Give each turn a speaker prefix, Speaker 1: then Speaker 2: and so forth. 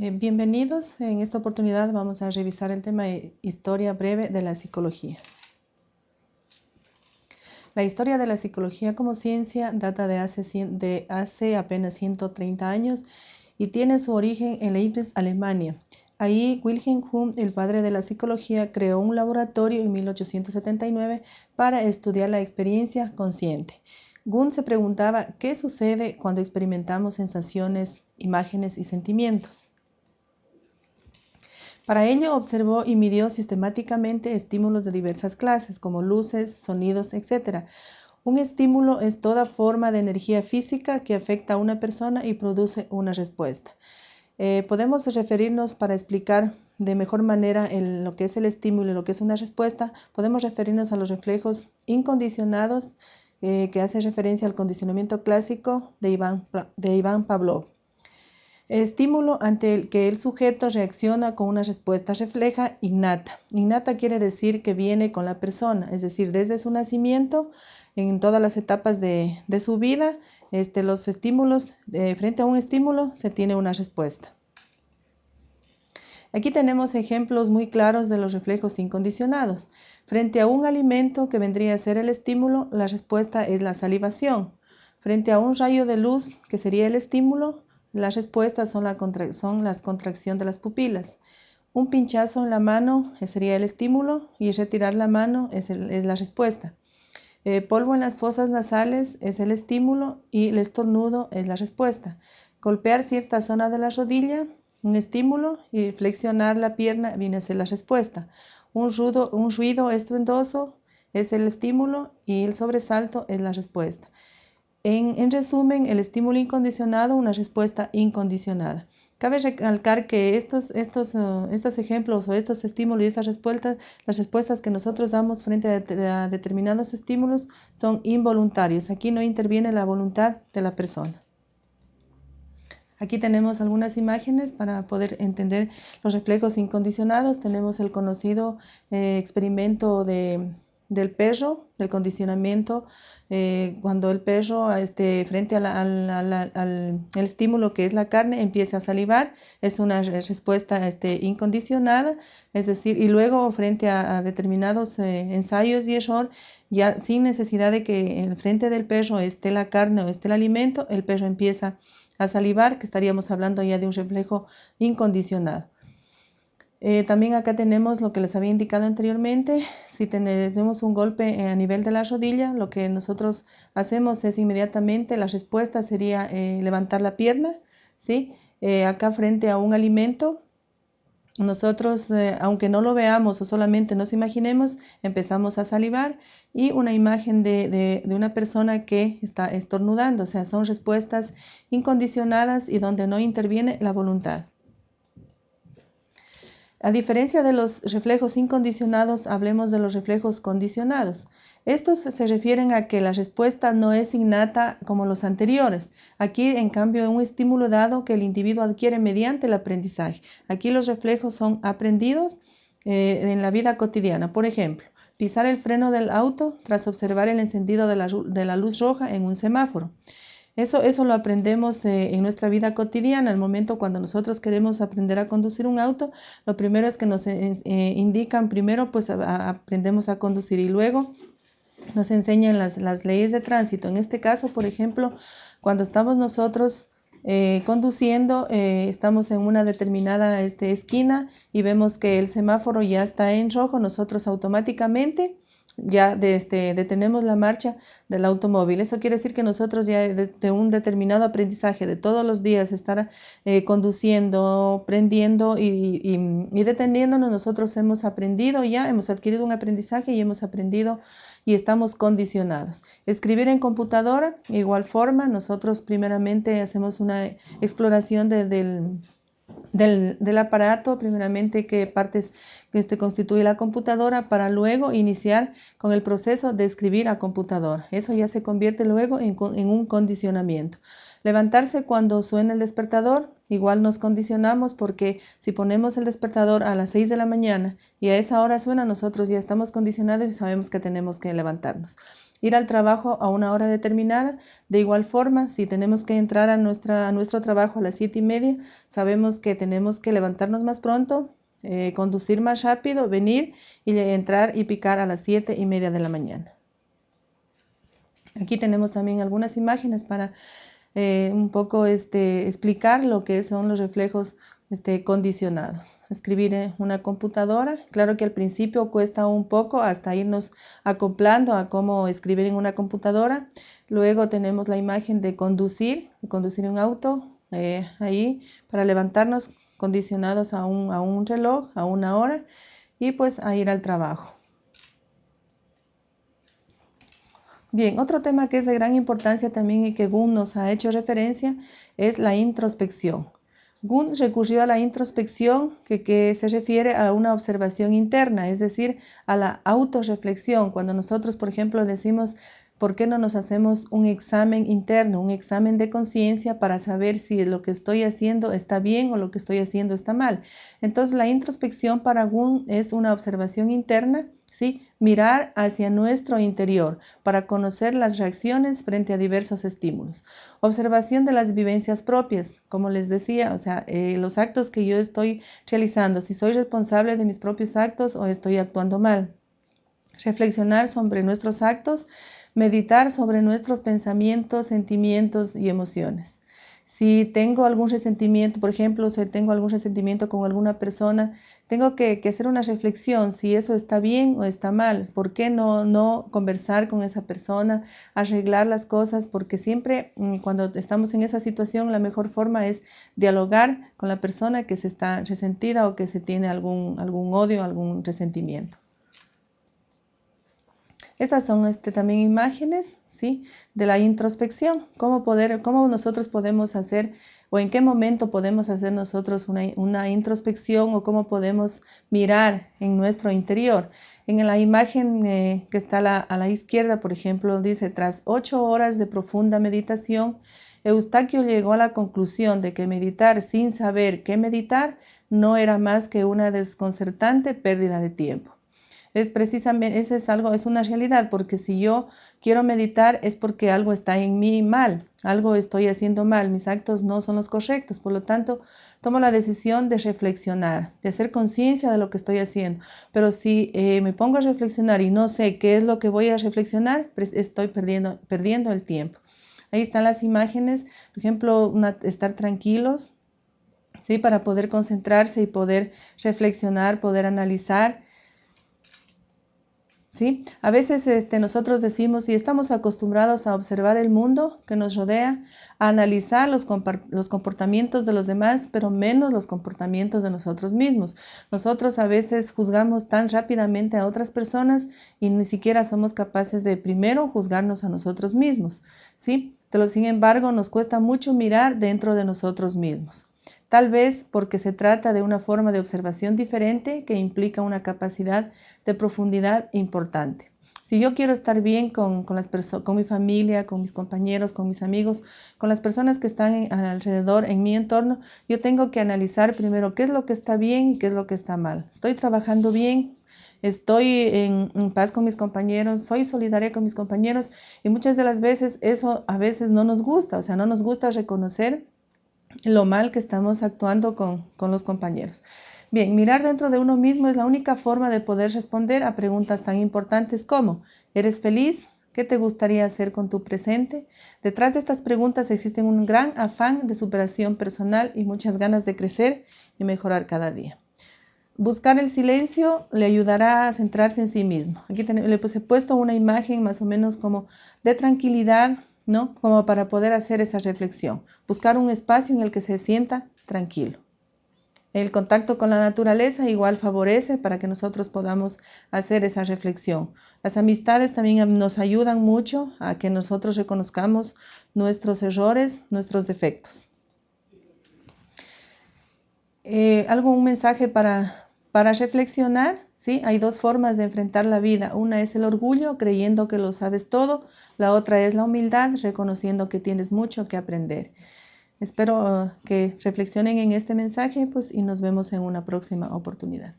Speaker 1: Eh, bienvenidos. En esta oportunidad vamos a revisar el tema de historia breve de la psicología. La historia de la psicología como ciencia data de hace, apenas 130 años y tiene su origen en Leipzig, Alemania. Ahí Wilhelm Wundt, el padre de la psicología, creó un laboratorio en 1879 para estudiar la experiencia consciente. Wundt se preguntaba qué sucede cuando experimentamos sensaciones, imágenes y sentimientos. Para ello observó y midió sistemáticamente estímulos de diversas clases, como luces, sonidos, etc. Un estímulo es toda forma de energía física que afecta a una persona y produce una respuesta. Eh, podemos referirnos para explicar de mejor manera lo que es el estímulo y lo que es una respuesta, podemos referirnos a los reflejos incondicionados eh, que hace referencia al condicionamiento clásico de Iván, de Iván Pavlov. Estímulo ante el que el sujeto reacciona con una respuesta refleja innata. Innata quiere decir que viene con la persona, es decir, desde su nacimiento, en todas las etapas de, su vida, este, los estímulos, frente a un estímulo se tiene una respuesta. Aquí tenemos ejemplos muy claros de los reflejos incondicionados. Frente a un alimento que vendría a ser el estímulo, la respuesta es la salivación. Frente a un rayo de luz, que sería el estímulo, las respuestas son la, son contracción de las pupilas. Un pinchazo en la mano sería el estímulo y retirar la mano es, la respuesta. Eh, polvo en las fosas nasales es el estímulo y el estornudo es la respuesta. Golpear cierta zona de la rodilla, un estímulo y flexionar la pierna viene a ser la respuesta. Un, un ruido estruendoso es el estímulo y el sobresalto es la respuesta. En, resumen, el estímulo incondicionado, una respuesta incondicionada. Cabe recalcar que estos, estos, uh, estos ejemplos o estos estímulos y esas respuestas, las respuestas que nosotros damos frente a, determinados estímulos son involuntarios. Aquí no interviene la voluntad de la persona. Aquí tenemos algunas imágenes para poder entender los reflejos incondicionados. Tenemos el conocido eh, experimento de, del perro, del condicionamiento, eh, cuando el perro este, frente al, estímulo que es la carne empieza a salivar, es una respuesta este, incondicionada, es decir, y luego frente a, determinados eh, ensayos y error, ya sin necesidad de que en frente del perro esté la carne o esté el alimento, el perro empieza a salivar, que estaríamos hablando ya de un reflejo incondicionado. Eh, también acá tenemos lo que les había indicado anteriormente. Si tenemos un golpe a nivel de la rodilla, lo que nosotros hacemos es inmediatamente, la respuesta sería eh, levantar la pierna, ¿sí? Eh, acá frente a un alimento, nosotros, aunque no lo veamos o solamente nos imaginemos, empezamos a salivar y una imagen de, de una persona que está estornudando, o sea, son respuestas incondicionadas y donde no interviene la voluntad. A diferencia de los reflejos incondicionados, hablemos de los reflejos condicionados. Estos se refieren a que la respuesta no es innata como los anteriores. Aquí, en cambio, es un estímulo dado que el individuo adquiere mediante el aprendizaje. Aquí los reflejos son aprendidos eh, en la vida cotidiana. Por ejemplo, pisar el freno del auto tras observar el encendido de la luz roja en un semáforo. Eso, eso lo aprendemos eh, en nuestra vida cotidiana. Al momento cuando nosotros queremos aprender a conducir un auto, lo primero es que nos eh, eh, indican, primero pues aprendemos a conducir y luego nos enseñan las, las, leyes de tránsito. En este caso, por ejemplo, cuando estamos nosotros conduciendo, estamos en una determinada este, esquina y vemos que el semáforo ya está en rojo, nosotros automáticamente ya de este, detenemos la marcha del automóvil. Eso quiere decir que nosotros ya de, un determinado aprendizaje de todos los días estar eh, conduciendo, prendiendo y, y, deteniéndonos, nosotros hemos aprendido ya, hemos adquirido un aprendizaje y hemos aprendido y estamos condicionados. Escribir en computadora, igual forma, nosotros primeramente hacemos una exploración del del, aparato, primeramente qué partes que este constituye la computadora, para luego iniciar con el proceso de escribir a computadora. Eso ya se convierte luego en, un condicionamiento. Levantarse cuando suena el despertador, igual nos condicionamos porque si ponemos el despertador a las 6 de la mañana y a esa hora suena, nosotros ya estamos condicionados y sabemos que tenemos que levantarnos. ir al trabajo a una hora determinada. De igual forma, si tenemos que entrar a, a nuestro trabajo a las siete y media, sabemos que tenemos que levantarnos más pronto, eh, conducir más rápido, venir y entrar y picar a las siete y media de la mañana. Aquí tenemos también algunas imágenes para eh, un poco este, explicar lo que son los reflejos este, condicionados. Escribir en una computadora, claro que al principio cuesta un poco hasta irnos acoplando a cómo escribir en una computadora. Luego tenemos la imagen de conducir, de conducir un auto, eh, ahí para levantarnos condicionados a un, a un reloj, a una hora y pues a ir al trabajo. Bien, otro tema que es de gran importancia también y que Gunn nos ha hecho referencia es la introspección. Gunn recurrió a la introspección que, que, se refiere a una observación interna, es decir, a la autorreflexión. Cuando nosotros, por ejemplo, decimos ¿Por qué no nos hacemos un examen interno, un examen de conciencia para saber si lo que estoy haciendo está bien o lo que estoy haciendo está mal? Entonces, la introspección para Gun es una observación interna, ¿sí? Mirar hacia nuestro interior para conocer las reacciones frente a diversos estímulos. Observación de las vivencias propias, como les decía, o sea, eh, los actos que yo estoy realizando, si soy responsable de mis propios actos o estoy actuando mal. Reflexionar sobre nuestros actos meditar sobre nuestros pensamientos, sentimientos y emociones. Si tengo algún resentimiento, por ejemplo, si tengo algún resentimiento con alguna persona, tengo que, hacer una reflexión si eso está bien o está mal. ¿Por qué no, no conversar con esa persona, arreglar las cosas? Porque siempre mm, cuando estamos en esa situación, la mejor forma es dialogar con la persona que se está resentida o que se tiene algún, algún odio, algún resentimiento. Estas son este, también imágenes ¿sí? de la introspección, cómo, nosotros podemos hacer o en qué momento podemos hacer nosotros una, introspección o cómo podemos mirar en nuestro interior. En la imagen eh, que está a la izquierda, por ejemplo, dice, tras ocho horas de profunda meditación, Eustaquio llegó a la conclusión de que meditar sin saber qué meditar no era más que una desconcertante pérdida de tiempo es precisamente, ese es algo, es una realidad, porque si yo quiero meditar es porque algo está en mí mal, algo estoy haciendo mal, mis actos no son los correctos, por lo tanto, tomo la decisión de reflexionar, de hacer conciencia de lo que estoy haciendo. Pero si eh, me pongo a reflexionar y no sé qué es lo que voy a reflexionar, pues estoy perdiendo, perdiendo el tiempo. Ahí están las imágenes, por ejemplo, estar tranquilos, ¿sí? Para poder concentrarse y poder reflexionar, poder analizar a veces este, nosotros decimos y estamos acostumbrados a observar el mundo que nos rodea, a analizar los, los, comportamientos de los demás, pero menos los comportamientos de nosotros mismos. Nosotros a veces juzgamos tan rápidamente a otras personas y ni siquiera somos capaces de primero juzgarnos a nosotros mismos. ¿sí? Pero sin embargo, nos cuesta mucho mirar dentro de nosotros mismos tal vez porque se trata de una forma de observación diferente que implica una capacidad de profundidad importante. Si yo quiero estar bien con, las con mi familia, con mis compañeros, con mis amigos, con las personas que están alrededor, en mi entorno, yo tengo que analizar primero qué es lo que está bien y qué es lo que está mal. ¿Estoy trabajando bien? estoy en, en, paz con mis compañeros, soy solidaria con mis compañeros y muchas de las veces eso a veces no nos gusta, o sea, no nos gusta reconocer lo mal que estamos actuando con, los compañeros. Bien, mirar dentro de uno mismo es la única forma de poder responder a preguntas tan importantes como ¿eres feliz? ¿Qué te gustaría hacer con tu presente? Detrás de estas preguntas existe un gran afán de superación personal y muchas ganas de crecer y mejorar cada día. Buscar el silencio le ayudará a centrarse en sí mismo. Aquí le he puesto una imagen más o menos como de tranquilidad, ¿no? Como para poder hacer esa reflexión, buscar un espacio en el que se sienta tranquilo. El contacto con la naturaleza igual favorece para que nosotros podamos hacer esa reflexión. Las amistades también nos ayudan mucho a que nosotros reconozcamos nuestros errores, nuestros defectos. Eh, ¿Algo, un mensaje para, para reflexionar, ¿sí? Hay dos formas de enfrentar la vida. Una es el orgullo, creyendo que lo sabes todo. La otra es la humildad, reconociendo que tienes mucho que aprender. Espero que reflexionen en este mensaje pues, y nos vemos en una próxima oportunidad.